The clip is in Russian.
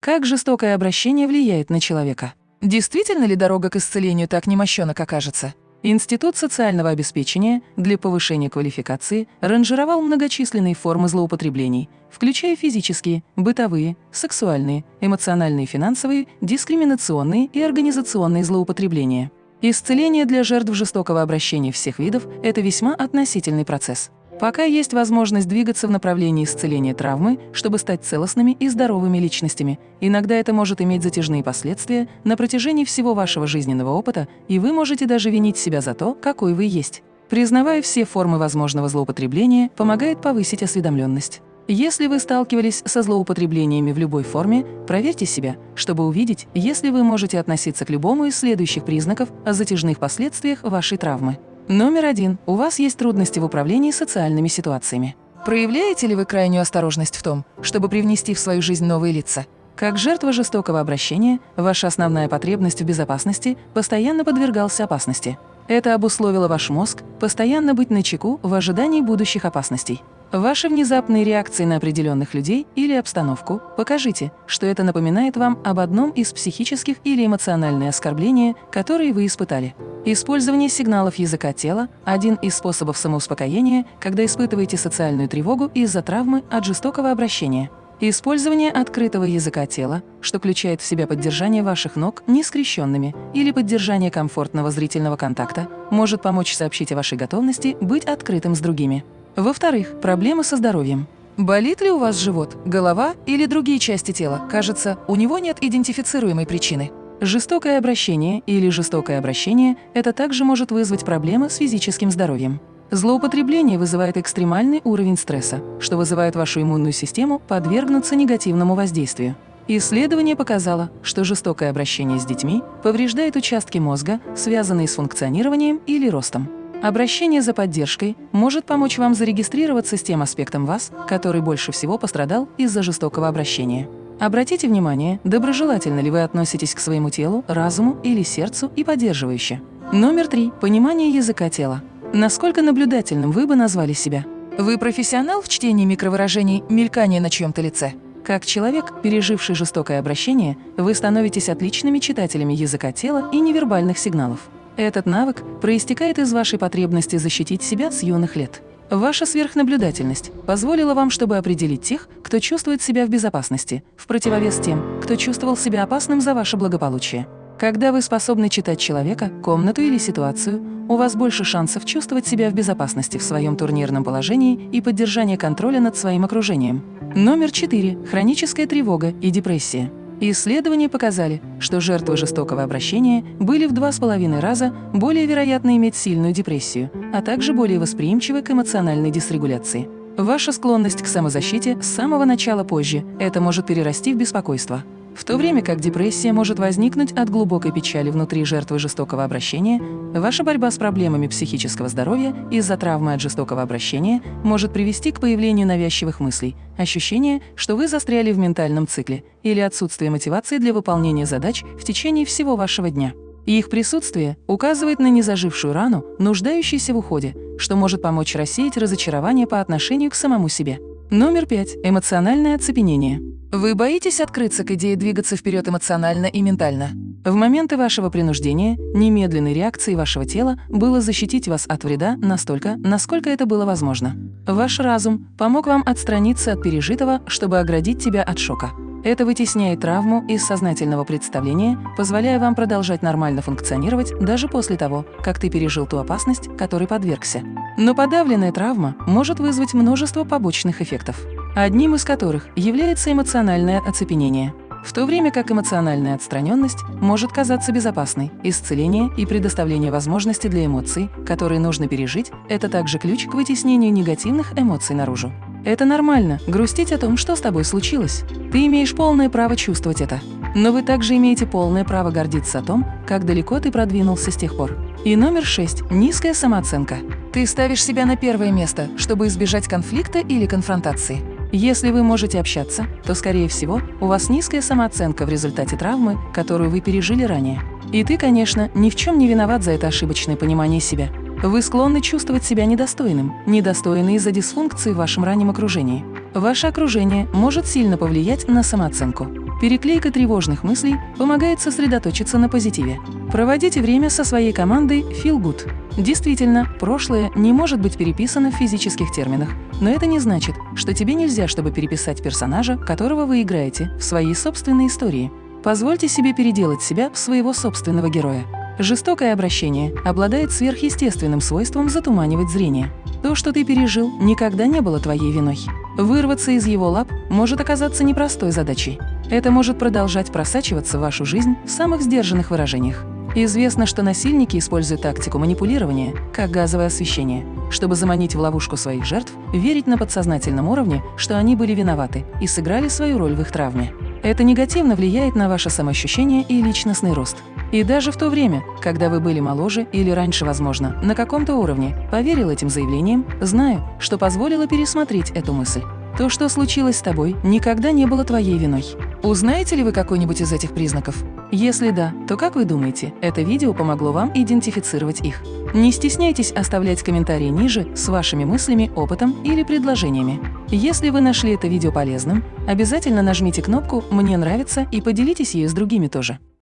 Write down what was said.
Как жестокое обращение влияет на человека? Действительно ли дорога к исцелению так немощена, как кажется? Институт социального обеспечения для повышения квалификации ранжировал многочисленные формы злоупотреблений, включая физические, бытовые, сексуальные, эмоциональные, финансовые, дискриминационные и организационные злоупотребления. Исцеление для жертв жестокого обращения всех видов – это весьма относительный процесс. Пока есть возможность двигаться в направлении исцеления травмы, чтобы стать целостными и здоровыми личностями, иногда это может иметь затяжные последствия на протяжении всего вашего жизненного опыта, и вы можете даже винить себя за то, какой вы есть. Признавая все формы возможного злоупотребления, помогает повысить осведомленность. Если вы сталкивались со злоупотреблениями в любой форме, проверьте себя, чтобы увидеть, если вы можете относиться к любому из следующих признаков о затяжных последствиях вашей травмы. Номер один. У вас есть трудности в управлении социальными ситуациями. Проявляете ли вы крайнюю осторожность в том, чтобы привнести в свою жизнь новые лица? Как жертва жестокого обращения, ваша основная потребность в безопасности постоянно подвергался опасности. Это обусловило ваш мозг постоянно быть начеку в ожидании будущих опасностей. Ваши внезапные реакции на определенных людей или обстановку покажите, что это напоминает вам об одном из психических или эмоциональных оскорбления, которые вы испытали. Использование сигналов языка тела – один из способов самоуспокоения, когда испытываете социальную тревогу из-за травмы от жестокого обращения. Использование открытого языка тела, что включает в себя поддержание ваших ног нескрещенными или поддержание комфортного зрительного контакта, может помочь сообщить о вашей готовности быть открытым с другими. Во-вторых, проблемы со здоровьем. Болит ли у вас живот, голова или другие части тела? Кажется, у него нет идентифицируемой причины. Жестокое обращение или жестокое обращение – это также может вызвать проблемы с физическим здоровьем. Злоупотребление вызывает экстремальный уровень стресса, что вызывает вашу иммунную систему подвергнуться негативному воздействию. Исследование показало, что жестокое обращение с детьми повреждает участки мозга, связанные с функционированием или ростом. Обращение за поддержкой может помочь вам зарегистрироваться с тем аспектом вас, который больше всего пострадал из-за жестокого обращения. Обратите внимание, доброжелательно ли вы относитесь к своему телу, разуму или сердцу и поддерживающе. Номер три. Понимание языка тела. Насколько наблюдательным вы бы назвали себя? Вы профессионал в чтении микровыражений мелькания на чьем-то лице? Как человек, переживший жестокое обращение, вы становитесь отличными читателями языка тела и невербальных сигналов. Этот навык проистекает из вашей потребности защитить себя с юных лет. Ваша сверхнаблюдательность позволила вам, чтобы определить тех, кто чувствует себя в безопасности, в противовес тем, кто чувствовал себя опасным за ваше благополучие. Когда вы способны читать человека, комнату или ситуацию, у вас больше шансов чувствовать себя в безопасности в своем турнирном положении и поддержание контроля над своим окружением. Номер 4. Хроническая тревога и депрессия. Исследования показали, что жертвы жестокого обращения были в два с половиной раза более вероятны иметь сильную депрессию, а также более восприимчивы к эмоциональной дисрегуляции. Ваша склонность к самозащите с самого начала позже – это может перерасти в беспокойство. В то время как депрессия может возникнуть от глубокой печали внутри жертвы жестокого обращения, ваша борьба с проблемами психического здоровья из-за травмы от жестокого обращения может привести к появлению навязчивых мыслей, ощущения, что вы застряли в ментальном цикле или отсутствие мотивации для выполнения задач в течение всего вашего дня. их присутствие указывает на незажившую рану, нуждающуюся в уходе, что может помочь рассеять разочарование по отношению к самому себе. Номер пять. Эмоциональное оцепенение. Вы боитесь открыться к идее двигаться вперед эмоционально и ментально? В моменты вашего принуждения немедленной реакцией вашего тела было защитить вас от вреда настолько, насколько это было возможно. Ваш разум помог вам отстраниться от пережитого, чтобы оградить тебя от шока. Это вытесняет травму из сознательного представления, позволяя вам продолжать нормально функционировать даже после того, как ты пережил ту опасность, которой подвергся. Но подавленная травма может вызвать множество побочных эффектов одним из которых является эмоциональное оцепенение. В то время как эмоциональная отстраненность может казаться безопасной, исцеление и предоставление возможности для эмоций, которые нужно пережить, это также ключ к вытеснению негативных эмоций наружу. Это нормально – грустить о том, что с тобой случилось. Ты имеешь полное право чувствовать это. Но вы также имеете полное право гордиться о том, как далеко ты продвинулся с тех пор. И номер шесть – низкая самооценка. Ты ставишь себя на первое место, чтобы избежать конфликта или конфронтации. Если вы можете общаться, то, скорее всего, у вас низкая самооценка в результате травмы, которую вы пережили ранее. И ты, конечно, ни в чем не виноват за это ошибочное понимание себя. Вы склонны чувствовать себя недостойным, недостойны из-за дисфункции в вашем раннем окружении. Ваше окружение может сильно повлиять на самооценку. Переклейка тревожных мыслей помогает сосредоточиться на позитиве. Проводите время со своей командой Feel Good. Действительно, прошлое не может быть переписано в физических терминах, но это не значит, что тебе нельзя, чтобы переписать персонажа, которого вы играете, в своей собственной истории. Позвольте себе переделать себя в своего собственного героя. Жестокое обращение обладает сверхъестественным свойством затуманивать зрение. То, что ты пережил, никогда не было твоей виной. Вырваться из его лап может оказаться непростой задачей. Это может продолжать просачиваться в вашу жизнь в самых сдержанных выражениях. Известно, что насильники используют тактику манипулирования, как газовое освещение, чтобы заманить в ловушку своих жертв, верить на подсознательном уровне, что они были виноваты и сыграли свою роль в их травме. Это негативно влияет на ваше самоощущение и личностный рост. И даже в то время, когда вы были моложе или раньше, возможно, на каком-то уровне, поверил этим заявлениям, знаю, что позволило пересмотреть эту мысль. То, что случилось с тобой, никогда не было твоей виной. Узнаете ли вы какой-нибудь из этих признаков? Если да, то как вы думаете, это видео помогло вам идентифицировать их? Не стесняйтесь оставлять комментарии ниже с вашими мыслями, опытом или предложениями. Если вы нашли это видео полезным, обязательно нажмите кнопку «Мне нравится» и поделитесь ею с другими тоже.